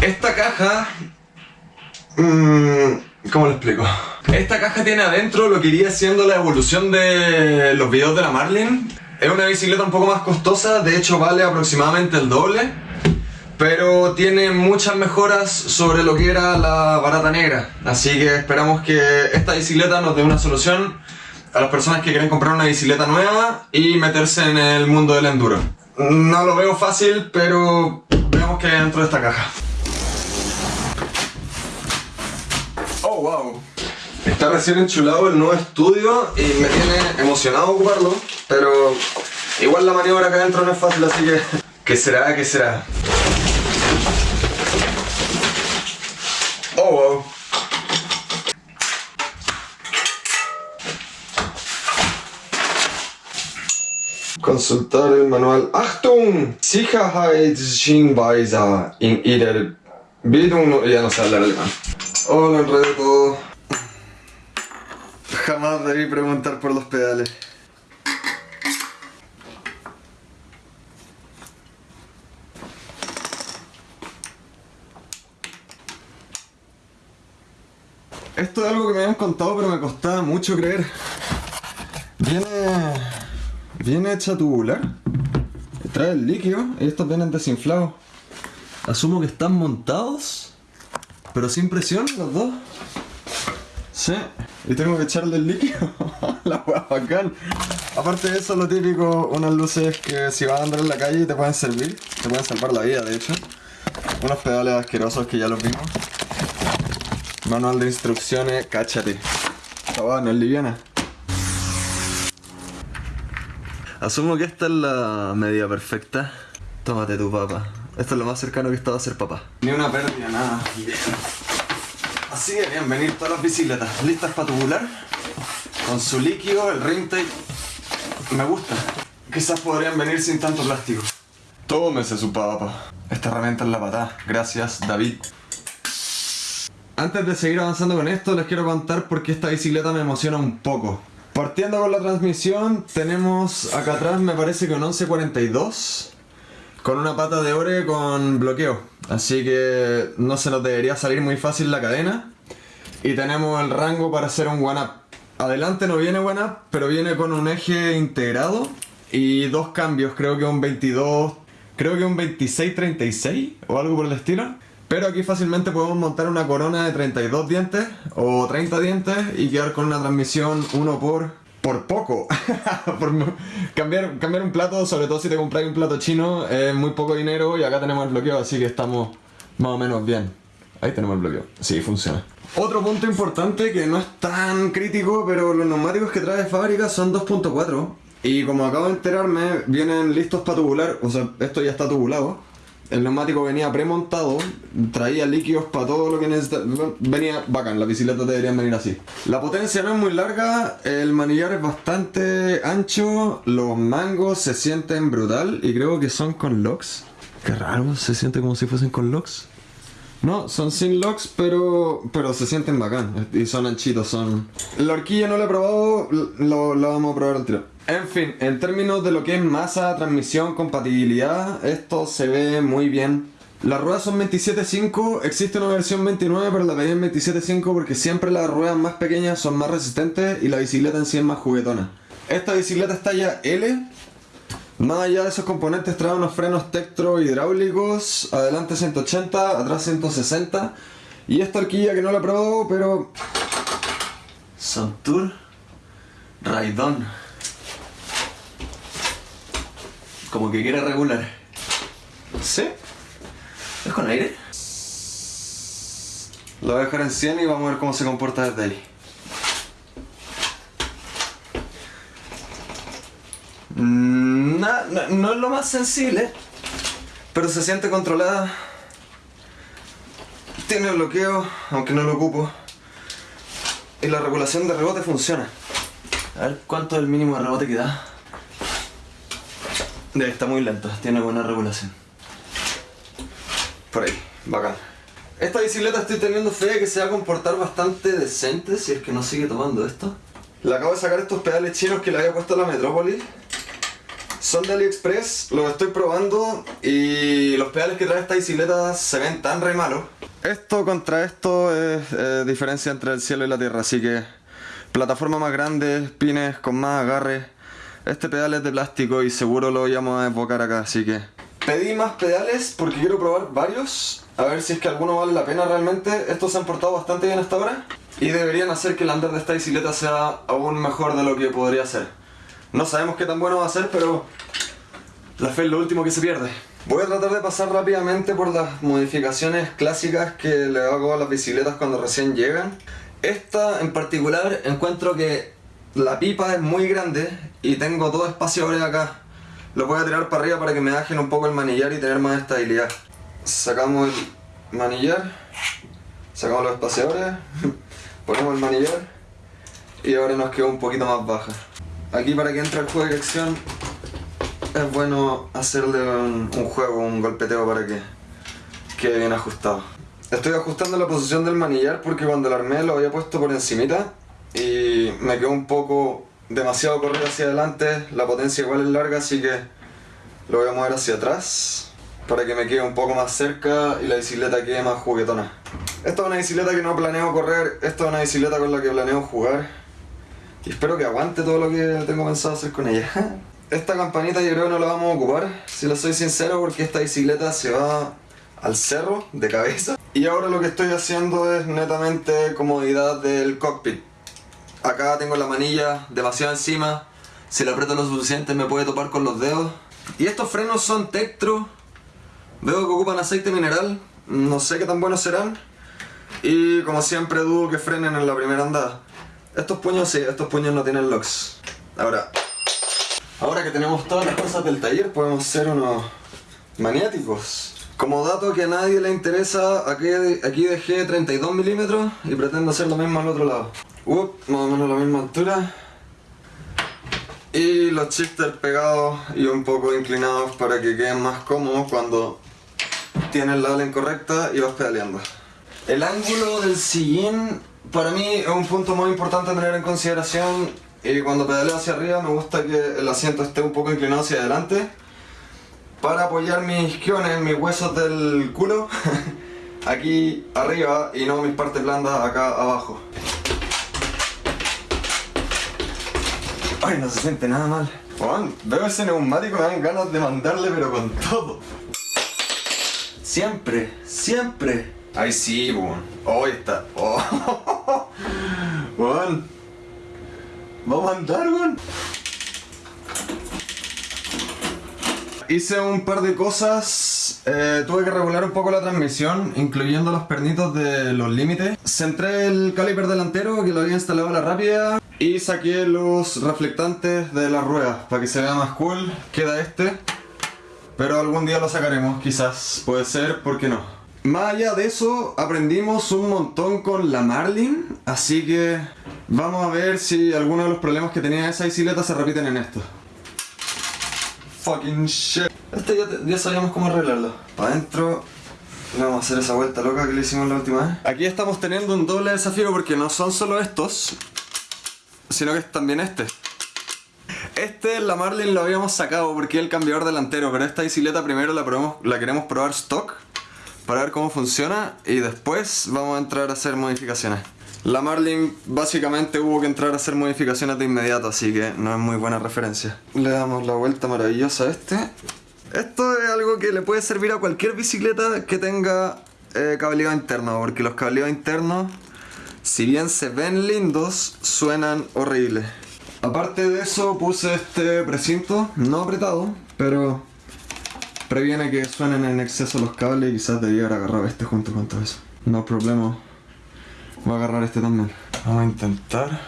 Esta caja... Mmm, ¿Cómo lo explico? Esta caja tiene adentro lo que iría siendo la evolución de los videos de la Marlin. Es una bicicleta un poco más costosa, de hecho vale aproximadamente el doble. Pero tiene muchas mejoras sobre lo que era la barata negra. Así que esperamos que esta bicicleta nos dé una solución a las personas que quieren comprar una bicicleta nueva y meterse en el mundo del enduro. No lo veo fácil, pero veamos qué hay dentro de esta caja. Oh, wow. Está recién enchulado el nuevo estudio y me tiene emocionado ocuparlo, pero igual la maniobra acá adentro no es fácil, así que... ¿Qué será? ¿Qué será? Oh, wow. Consultar el manual. Achtung! Sicherheitshinweise in jeder Bildung. Ya no sé hablar alemán. Hola, enredé todo. Jamás debí preguntar por los pedales. Esto es algo que me habían contado pero me costaba mucho creer. Viene... Viene hecha tubular. Trae el líquido y estos vienen desinflados. Asumo que están montados, pero sin presión los dos. Sí, y tengo que echarle el líquido. La hueá bacán. Aparte de eso, lo típico, unas luces que si vas a andar en la calle te pueden servir. Te pueden salvar la vida, de hecho. Unos pedales asquerosos que ya los vimos. Manual de instrucciones, cáchate. Esta hueá no es liviana. Asumo que esta es la medida perfecta. Tómate tu papá. Esto es lo más cercano que he estado a ser papá. Ni una pérdida, nada. Así que bienvenido todas las bicicletas. Listas para tubular. Con su líquido, el ring. Me gusta. Quizás podrían venir sin tanto plástico. Tómese su papá. Esta herramienta es la patada. Gracias, David. Antes de seguir avanzando con esto, les quiero contar por qué esta bicicleta me emociona un poco. Partiendo con la transmisión, tenemos acá atrás me parece que un 1142 con una pata de ore con bloqueo. Así que no se nos debería salir muy fácil la cadena. Y tenemos el rango para hacer un one-up. Adelante no viene one-up, pero viene con un eje integrado y dos cambios, creo que un 22, creo que un 26-36 o algo por el estilo. Pero aquí fácilmente podemos montar una corona de 32 dientes o 30 dientes y quedar con una transmisión 1 por por poco. cambiar, un plato, sobre todo si te compras un plato chino, es muy poco dinero y acá tenemos el bloqueo, así que estamos más o menos bien. Ahí tenemos el bloqueo. Sí, funciona. Otro punto importante que no es tan crítico, pero los neumáticos que trae de fábrica son 2.4. Y como acabo de enterarme, vienen listos para tubular, o sea, esto ya está tubulado. El neumático venía premontado, traía líquidos para todo lo que necesitaba. Venía bacán, las bicicletas deberían venir así. La potencia no es muy larga, el manillar es bastante ancho, los mangos se sienten brutal y creo que son con locks. Qué raro, se siente como si fuesen con locks. No, son sin locks, pero, pero se sienten bacán y son anchitos, son... La horquilla no la he probado, lo, lo vamos a probar al tiro. En fin, en términos de lo que es masa, transmisión, compatibilidad, esto se ve muy bien. Las ruedas son 27.5, existe una versión 29 pero la pedí en 27.5 porque siempre las ruedas más pequeñas son más resistentes y la bicicleta en sí es más juguetona. Esta bicicleta está ya L, más allá de esos componentes trae unos frenos Tektro hidráulicos, adelante 180, atrás 160 y esta horquilla que no la he probado pero... Santur Raidon como que quiere regular. ¿Sí? ¿Es con aire? Lo voy a dejar en 100 y vamos a ver cómo se comporta desde ahí. Mm, no, no, es lo más sensible, pero se siente controlada. Tiene bloqueo, aunque no lo ocupo. Y la regulación de rebote funciona. A ver cuánto es el mínimo de rebote que da. Está muy lento, tiene buena regulación. Por ahí, bacán. Esta bicicleta estoy teniendo fe de que se va a comportar bastante decente si es que no sigue tomando esto. Le acabo de sacar estos pedales chinos que le había puesto a la Metrópolis. Son de AliExpress, los estoy probando y los pedales que trae esta bicicleta se ven tan re malos. Esto contra esto es eh, diferencia entre el cielo y la tierra, así que plataforma más grande, pines con más agarre. Este pedal es de plástico y seguro lo íbamos a desbocar acá, así que... Pedí más pedales porque quiero probar varios, a ver si es que alguno vale la pena realmente. Estos se han portado bastante bien hasta ahora y deberían hacer que el andar de esta bicicleta sea aún mejor de lo que podría ser. No sabemos qué tan bueno va a ser, pero la fe es lo último que se pierde. Voy a tratar de pasar rápidamente por las modificaciones clásicas que le hago a las bicicletas cuando recién llegan. Esta en particular encuentro que la pipa es muy grande y tengo dos espaciadores acá. Los voy a tirar para arriba para que me bajen un poco el manillar y tener más estabilidad. Sacamos el manillar, sacamos los espaciadores, ponemos el manillar y ahora nos quedó un poquito más baja. Aquí para que entre el juego de dirección es bueno hacerle un, juego, un golpeteo para que quede bien ajustado. Estoy ajustando la posición del manillar porque cuando lo armé lo había puesto por encimita y me quedó un poco demasiado corrido hacia adelante, la potencia igual es larga así que lo voy a mover hacia atrás para que me quede un poco más cerca y la bicicleta quede más juguetona. Esta es una bicicleta que no planeo correr, esta es una bicicleta con la que planeo jugar y espero que aguante todo lo que tengo pensado hacer con ella. esta campanita yo creo que no la vamos a ocupar, si lo soy sincero, porque esta bicicleta se va al cerro de cabeza. Y ahora lo que estoy haciendo es netamente comodidad del cockpit. Acá tengo la manilla demasiado encima, si la aprieto lo suficiente me puede topar con los dedos. Y estos frenos son Tektro, veo que ocupan aceite mineral, no sé qué tan buenos serán. Y como siempre dudo que frenen en la primera andada. Estos puños sí, estos puños no tienen locks. Ahora, Ahora que tenemos todas las cosas del taller, podemos ser unos maniáticos. Como dato que a nadie le interesa, aquí, aquí dejé 32 milímetros y pretendo hacer lo mismo al otro lado. Más o menos la misma altura. Y los shifters pegados y un poco inclinados para que queden más cómodos cuando tienes la ala incorrecta y vas pedaleando. El ángulo del sillín para mí es un punto muy importante a tener en consideración y cuando pedaleo hacia arriba me gusta que el asiento esté un poco inclinado hacia adelante para apoyar mis quiones, mis huesos del culo aquí arriba y no mis partes blandas acá abajo. Ay, no se siente nada mal. Juan, veo ese neumático me dan ganas de mandarle pero con todo. Siempre, siempre. Ay sí, Juan. Oh, está. Oh. Juan. Vamos a andar, weón. Hice un par de cosas, eh, tuve que regular un poco la transmisión, incluyendo los pernitos de los límites. Centré el caliper delantero que lo había instalado a la rápida y saqué los reflectantes de las ruedas para que se vea más cool. Queda este, pero algún día lo sacaremos, quizás. Puede ser, ¿por qué no? Más allá de eso, aprendimos un montón con la Marlin, así que Vamos a ver si alguno de los problemas que tenía esa bicicleta se repiten en esto. Fucking shit. Este ya, sabíamos cómo arreglarlo. Para adentro vamos a hacer esa vuelta loca que le hicimos la última vez. Aquí estamos teniendo un doble desafío porque no son solo estos, sino que es también este. Este, la Marlin lo habíamos sacado porque es el cambiador delantero, pero esta bicicleta primero la, probamos, la queremos probar stock para ver cómo funciona y después vamos a entrar a hacer modificaciones. La Marlin básicamente hubo que entrar a hacer modificaciones de inmediato, así que no es muy buena referencia. Le damos la vuelta maravillosa a este. Esto es algo que le puede servir a cualquier bicicleta que tenga eh, cableado interno, porque los cableados internos, si bien se ven lindos, suenan horribles. Aparte de eso puse este precinto, no apretado, pero previene que suenen en exceso los cables y quizás debiera haber agarrado este junto con todo eso. No problema. Voy a agarrar este también. Vamos a intentar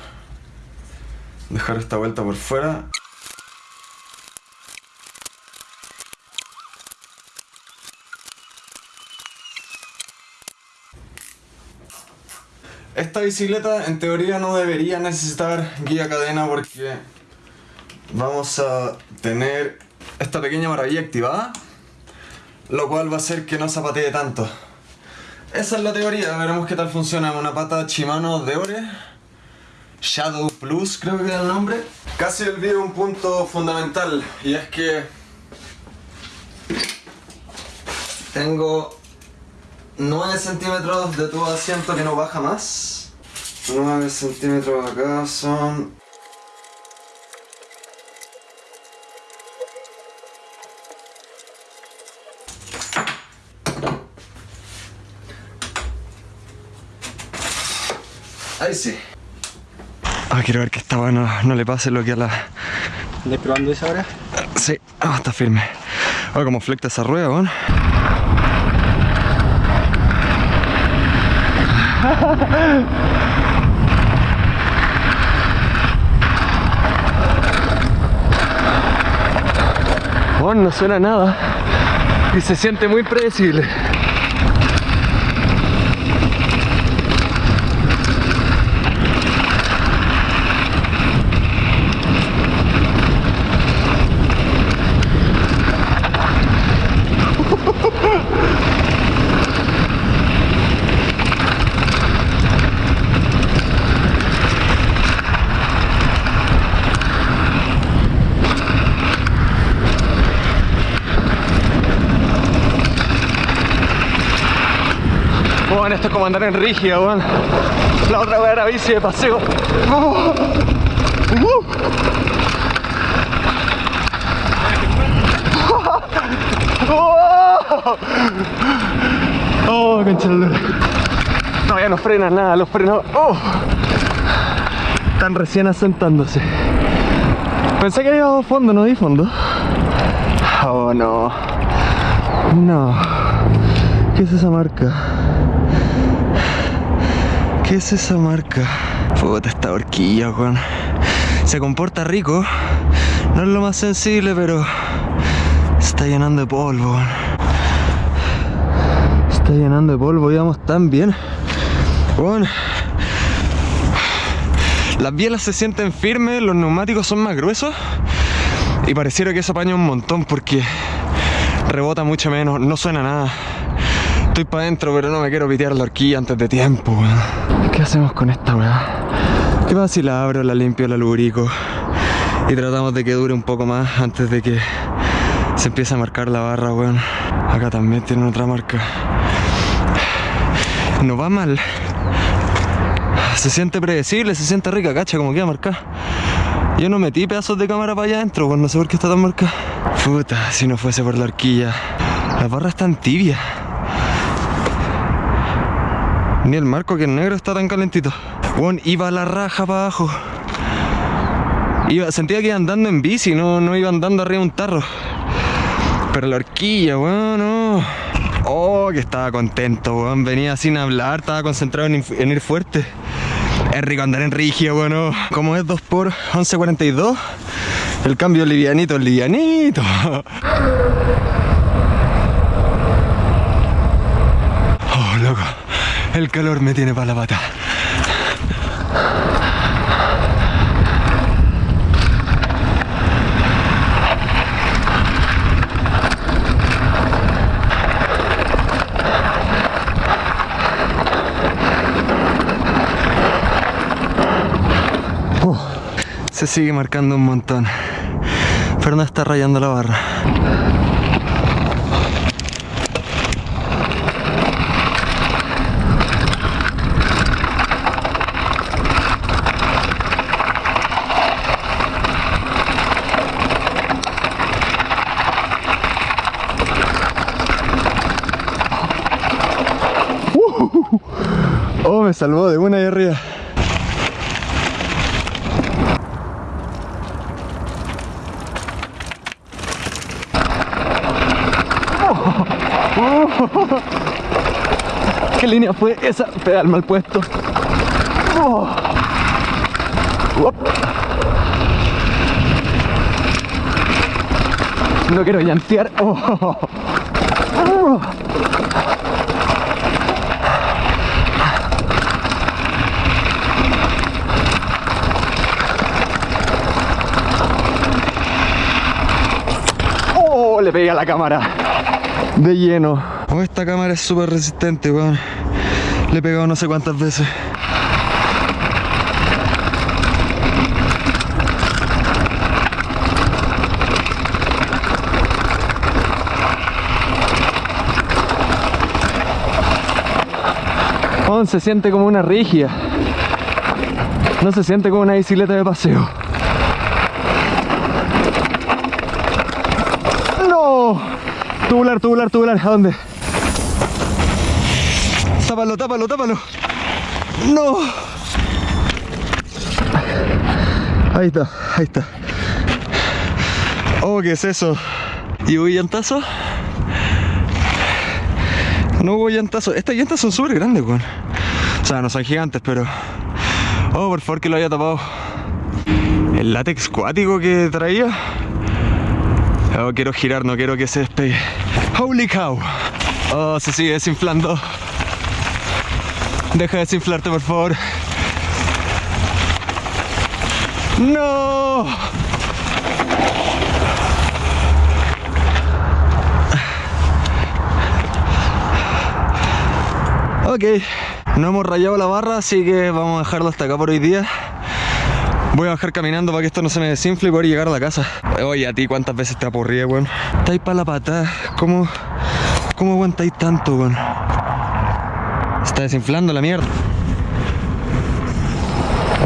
dejar esta vuelta por fuera. Esta bicicleta en teoría no debería necesitar guía cadena porque vamos a tener esta pequeña maravilla activada lo cual va a hacer que no zapatee tanto. Esa es la teoría, veremos qué tal funciona una pata Shimano de Ore Shadow Plus, creo que era el nombre. Casi olvidé un punto fundamental y es que tengo 9 centímetros de tubo de asiento que no baja más. 9 centímetros acá son Ahí sí. Ah, quiero ver que esta bueno no le pase lo que a la. ¿Estás probando esa ahora? Sí, ah, está firme. Ahora como flecta esa rueda, weón. Bueno, no suena nada y se siente muy predecible. Bueno, esto es como andar en rígida, weón. La otra weá era bici de paseo. Oh. Uh. Oh, oh. No, ya no frenan nada, los frenos. Oh. Están recién asentándose. Pensé que había fondo, no di fondo. Oh no. No. ¿Qué es esa marca? ¿Qué es esa marca? Puta esta horquilla, weón. Se comporta rico. No es lo más sensible, pero está llenando de polvo, weón. Está llenando de polvo, íbamos tan bien. Las bielas se sienten firmes, los neumáticos son más gruesos. Y pareciera que eso apaña un montón porque rebota mucho menos, no suena nada. Estoy para adentro, pero no me quiero pitear la horquilla antes de tiempo, weón. ¿Qué hacemos con esta weá? ¿Qué pasa si la abro, la limpio, la lubrico? Y tratamos de que dure un poco más antes de que se empiece a marcar la barra, weón. Acá también tienen otra marca. No va mal. Se siente predecible, se siente rica, cacha, como queda marcada. Yo no metí pedazos de cámara para allá adentro, pues no sé por qué está tan marcada. Puta, si no fuese por la horquilla. Las barras están tibias. El marco que es negro está tan calentito. Bueno, iba la raja para abajo. Iba, sentía que iba andando en bici, no, no iba andando arriba de un tarro. Pero la horquilla, weón, no. Oh, que estaba contento. Venía sin hablar, estaba concentrado en, ir fuerte. Es rico andar en rígido, bueno. Como es 2x 11.42, el cambio livianito, livianito. Oh, loco. El calor me tiene para la pata. Uh, se sigue marcando un montón. Pero no está rayando la barra. Salvó de una ahí arriba. ¿Qué línea fue esa? Pedal mal puesto. Oh. Uop. No quiero llantear. la cámara de lleno. Oh, esta cámara es súper resistente, weón. Le he pegado no sé cuántas veces. se siente como una rigia. No se siente como una bicicleta de paseo. Tubular, tubular. ¿A dónde? Tápalo, tápalo, tápalo. ¡No! Ahí está, ahí está. Oh, ¿qué es eso? ¿Y hubo llantazo? No hubo llantazo. Estas llantas son súper grandes, weón. O sea, no son gigantes, pero... Oh, por favor que lo haya tapado. El látex cuático que traía. Oh, quiero girar, no quiero que se despegue. Holy cow. Oh, se sigue desinflando. Deja de desinflarte, por favor. ¡No! Ok, no hemos rayado la barra, así que vamos a dejarlo hasta acá por hoy día. Voy a bajar caminando para que esto no se me desinfle y poder llegar a la casa. Oye, a ti cuántas veces te apurrí, weón. Estáis para la pata. ¿Cómo, cómo aguantáis tanto, weón? Está desinflando la mierda.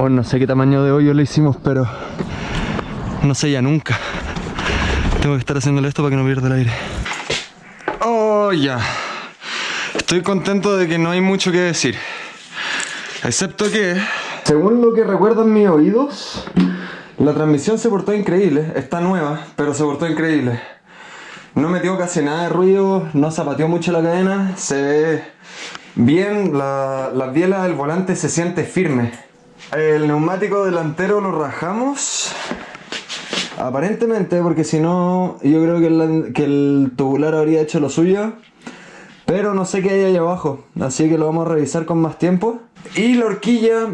Oh, no sé qué tamaño de hoyo le hicimos, pero no sé ya nunca. Tengo que estar haciéndole esto para que no pierda el aire. Oh, ya. Estoy contento de que no hay mucho que decir. Excepto que, según lo que recuerdan mis oídos, la transmisión se portó increíble. Está nueva, pero se portó increíble. No metió casi nada de ruido, no zapateó mucho la cadena, se ve bien, la, la biela del volante se siente firme. El neumático delantero lo rajamos. Aparentemente, porque si no, yo creo que que el tubular habría hecho lo suyo. Pero no sé qué hay ahí abajo, así que lo vamos a revisar con más tiempo. Y la horquilla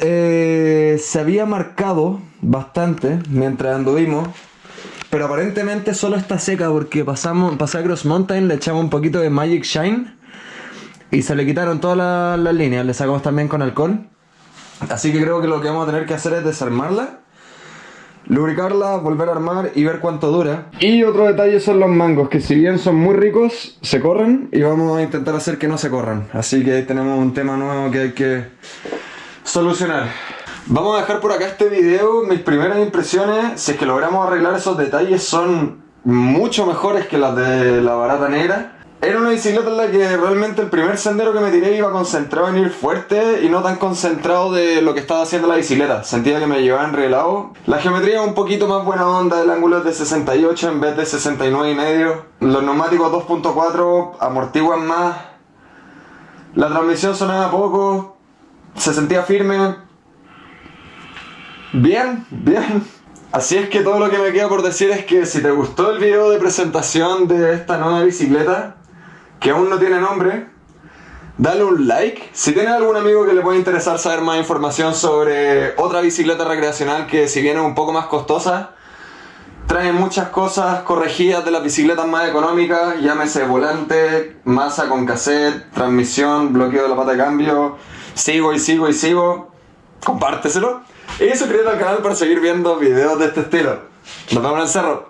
eh, se había marcado bastante mientras anduvimos. Pero aparentemente solo está seca porque pasamos, pasé a Cross Mountain, le echamos un poquito de Magic Shine. Y se le quitaron todas las, las líneas, le sacamos también con alcohol. Así que creo que lo que vamos a tener que hacer es desarmarla lubricarla, volver a armar y ver cuánto dura. Y otro detalle son los mangos, que si bien son muy ricos, se corren y vamos a intentar hacer que no se corran. Así que ahí tenemos un tema nuevo que hay que solucionar. Vamos a dejar por acá este video, mis primeras impresiones, si es que logramos arreglar esos detalles son mucho mejores que las de la barata negra. Era una bicicleta en la que realmente el primer sendero que me tiré iba concentrado en ir fuerte y no tan concentrado de lo que estaba haciendo la bicicleta. Sentía que me llevaba enrelado. La geometría un poquito más buena onda, el ángulo es de 68 en vez de 69 y medio. Los neumáticos 2.4 amortiguan más. La transmisión sonaba poco. Se sentía firme. Bien, bien. Así es que todo lo que me queda por decir es que si te gustó el video de presentación de esta nueva bicicleta, que aún no tiene nombre, dale un like. Si tienes algún amigo que le pueda interesar saber más información sobre otra bicicleta recreacional que si bien es un poco más costosa, trae muchas cosas corregidas de las bicicletas más económicas, llámese volante, masa con cassette, transmisión, bloqueo de la pata de cambio, sigo y sigo y sigo, compárteselo. Y suscríbete al canal para seguir viendo videos de este estilo. Nos vemos en el cerro.